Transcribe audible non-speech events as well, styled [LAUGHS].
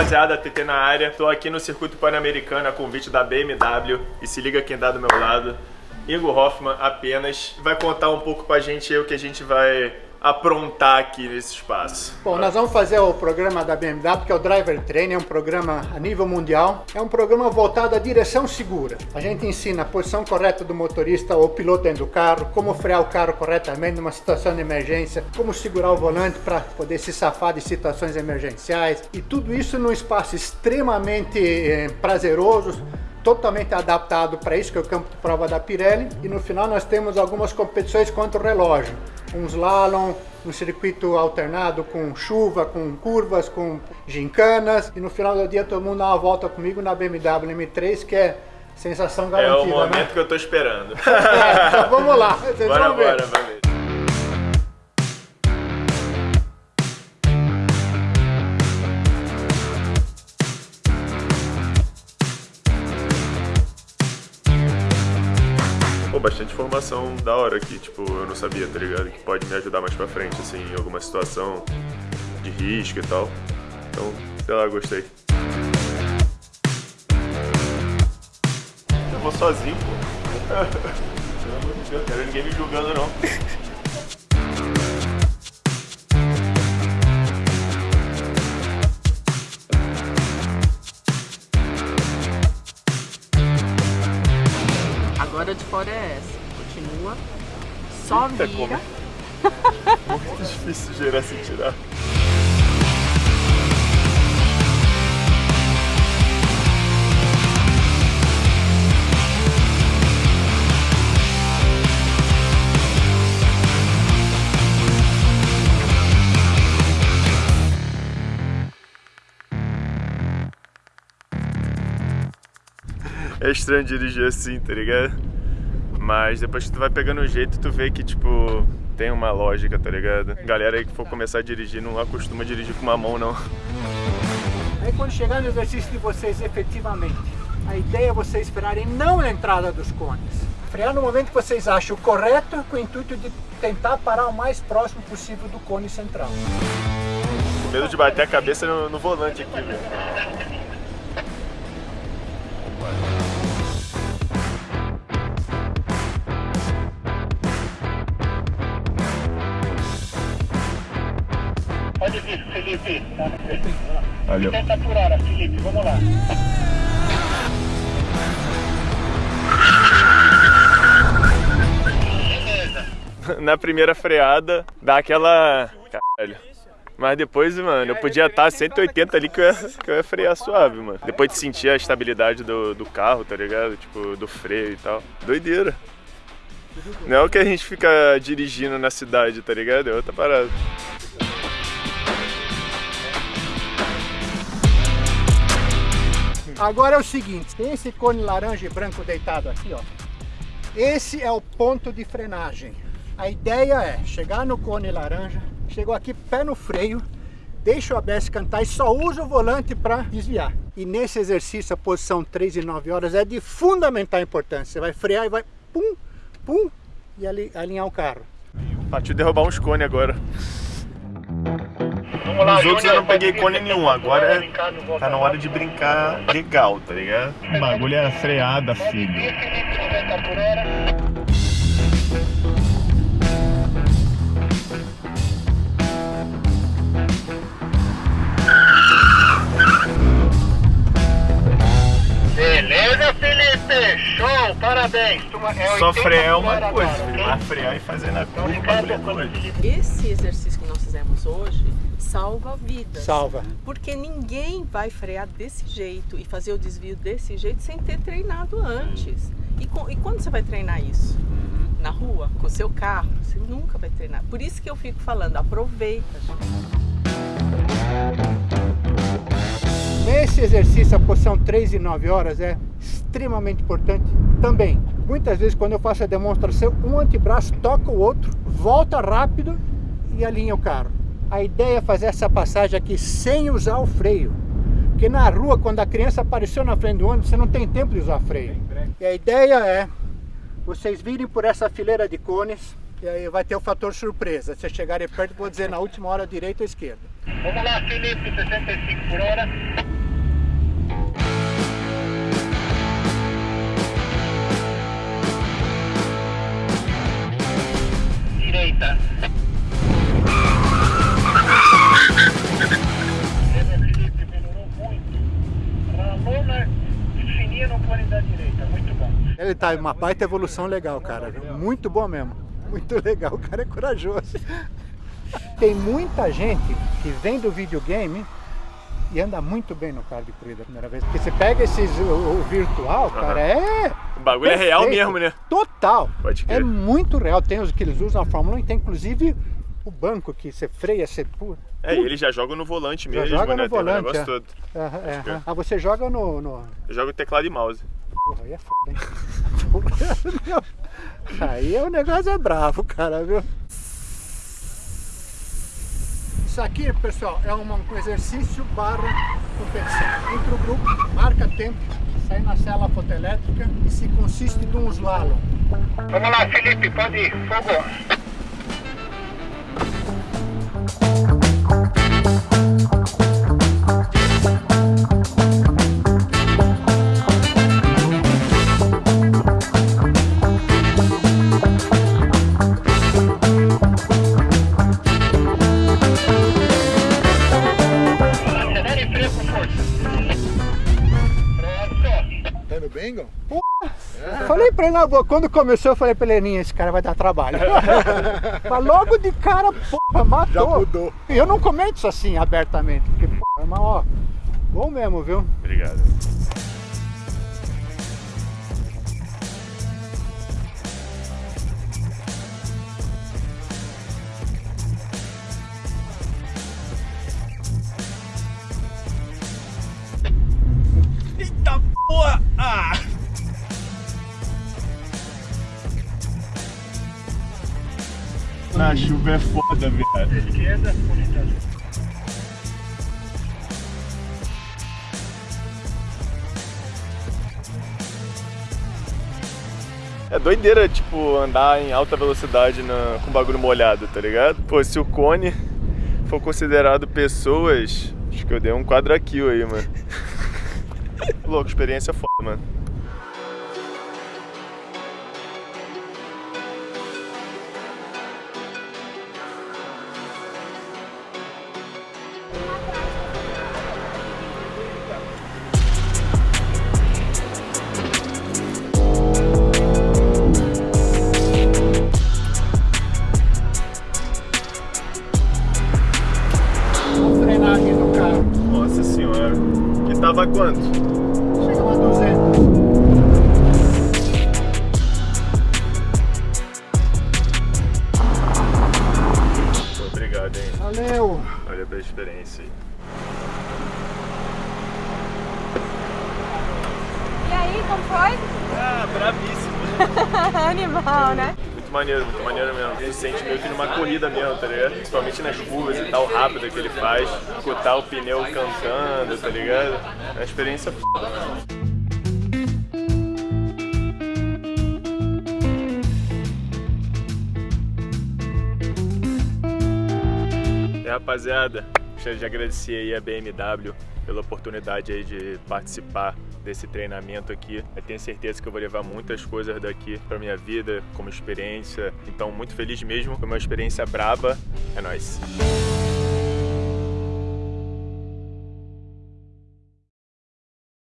rapaziada, TT na área. Tô aqui no circuito pan-americano a convite da BMW e se liga quem tá do meu lado. Igor Hoffman apenas vai contar um pouco pra gente o que a gente vai aprontar aqui nesse espaço. Bom, nós vamos fazer o programa da BMW, que é o Driver Training, é um programa a nível mundial. É um programa voltado à direção segura. A gente ensina a posição correta do motorista ou piloto dentro do carro, como frear o carro corretamente numa situação de emergência, como segurar o volante para poder se safar de situações emergenciais. E tudo isso num espaço extremamente eh, prazeroso, totalmente adaptado para isso, que é o campo de prova da Pirelli. E no final nós temos algumas competições contra o relógio. Um slalom, um circuito alternado com chuva, com curvas, com gincanas. E no final do dia todo mundo dá uma volta comigo na BMW M3, que é sensação garantida, É o momento né? que eu tô esperando. [LAUGHS] É, então vamos lá, vocês bora, vão ver. bora, valeu. Pô, bastante informação da hora aqui, tipo, eu não sabia, tá ligado? Que pode me ajudar mais pra frente, assim, em alguma situação de risco e tal. Então, sei lá, gostei. Eu vou sozinho, pô. [LAUGHS] Pelo amor de Deus, quero ninguém me julgando, não. [LAUGHS] Agora de fora é essa. Continua. Só Eita, vira. [LAUGHS] Muito difícil gerar sem tirar. É estranho dirigir assim, tá ligado? Mas depois que tu vai pegando o jeito, tu vê que, tipo, tem uma lógica, tá ligado? Galera aí que for começar a dirigir não acostuma dirigir com uma mão, não. Aí quando chegar no exercício de vocês efetivamente, a ideia é vocês frearem não na entrada dos cones. Frear no momento que vocês acham correto, com o intuito de tentar parar o mais próximo possível do cone central. Com medo de bater a cabeça no, no volante aqui, velho. Felipe. Valeu. 70 por hora, Felipe, vamos lá. [LAUGHS] Na primeira freada, dá aquela... Caralho. Mas depois, mano, eu podia estar 180 ali que eu, ia, que eu ia frear suave, mano. Depois de sentir a estabilidade do, do carro, tá ligado? Tipo, do freio e tal. Doideira. Não é o que a gente fica dirigindo na cidade, tá ligado? É outra parada. Agora é o seguinte, tem esse cone laranja e branco deitado aqui, ó. Esse é o ponto de frenagem. A ideia é chegar no cone laranja, chegou aqui pé no freio, deixa o ABS cantar e só usa o volante para desviar. E nesse exercício, a posição 3 e 9 horas é de fundamental importância. Você vai frear e vai pum, pum, e ali, alinhar o carro. Partiu derrubar uns cones agora. Vamos lá, Os outros eu não peguei cone nenhum, agora é- Tá na hora de brincar legal, tá ligado? O bagulho é freada, filho. vir, Felipe, 90 por hora. Beleza, Felipe? Show, parabéns. É Só 80 frear é uma coisa, filho. Mas frear e fazer na Então, curva, é. Felipe Esse exercício que nós fizemos hoje salva vidas. Salva. Porque ninguém vai frear desse jeito e fazer o desvio desse jeito sem ter treinado antes. E, com- e quando você vai treinar isso? Na rua, com o seu carro? Você nunca vai treinar. Por isso que eu fico falando, aproveita. Nesse exercício, a posição 3 e 9 horas é extremamente importante também. Muitas vezes, quando eu faço a demonstração, um antebraço toca o outro, volta rápido e alinha o carro. A ideia é fazer essa passagem aqui sem usar o freio. Porque na rua, quando a criança apareceu na frente do ônibus, você não tem tempo de usar freio. E a ideia é vocês virem por essa fileira de cones e aí vai ter o fator surpresa. Se chegarem perto, vou dizer na última hora direita ou esquerda. Vamos lá, Felipe, 65 por hora. Direita. Fininha no cone da direita, muito bom. Ele tá uma baita evolução legal, cara. Muito bom mesmo. Muito legal, o cara é corajoso. Tem muita gente que vem do videogame e anda muito bem no carro de corrida a primeira vez. Porque você pega esses, o, o virtual, cara, é. O bagulho é real perfeito. mesmo, né? Total. Pode É crer. muito real. Tem os que eles usam na Fórmula 1 e tem inclusive o banco que você freia, você. pu- É, e ele já joga no volante Já mesmo, joga né? no Tem o volante, negócio é. todo. É, aham. Ah, você joga no. no... Eu jogo teclado e mouse. Porra, aí é foda, hein? [LAUGHS] Aí o negócio é bravo, cara, viu? Isso aqui, pessoal, é uma- um exercício barra competição. Entra o grupo, marca tempo, sai na cela fotoelétrica e se consiste de um slalom. Vamos lá, Felipe, pode ir. Fogo. Falei pra ele na boa, quando começou, eu falei pra ele, "Ninha, esse cara vai dar trabalho. [LAUGHS] Mas logo de cara, porra, matou. Já mudou. E eu não comento isso assim abertamente, porque, porra, mas ó, bom mesmo, viu? Obrigado. Na chuva é foda, bonita. É doideira, tipo, andar em alta velocidade na- com bagulho molhado, tá ligado? Pô, se o cone for considerado pessoas, acho que eu dei um quadra kill aí, mano. Louco, experiência foda, mano. Tava quanto? Chega a 200. Pô, obrigado, hein. Valeu. Olha pela experiência aí. E aí, como foi? Ah, bravíssimo. [LAUGHS] Animal, né? Muito maneiro, muito maneiro mesmo. Você sente meio que numa corrida mesmo, tá ligado? Principalmente nas curvas e tal, rápida que ele faz. Escutar o pneu cantando, tá ligado? É uma experiência foda. E rapaziada, gostaria de agradecer aí a BMW pela oportunidade aí de participar desse treinamento aqui. Eu tenho certeza que eu vou levar muitas coisas daqui para minha vida como experiência. Então, muito feliz mesmo. Foi uma experiência braba. É nóis.